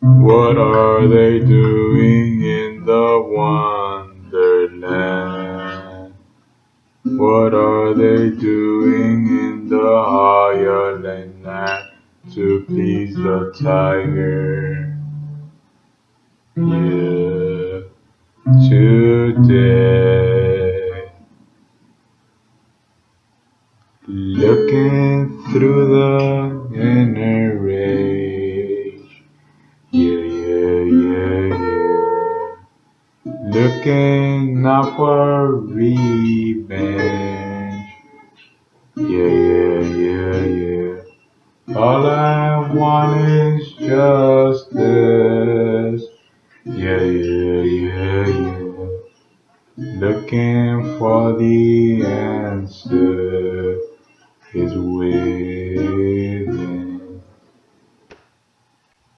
What are they doing in the wonderland? What are they doing in the Highland land to please the tiger? Yeah, today. Looking through the inner Looking out for revenge. Yeah, yeah, yeah, yeah. All I want is justice. Yeah, yeah, yeah, yeah. Looking for the answer is.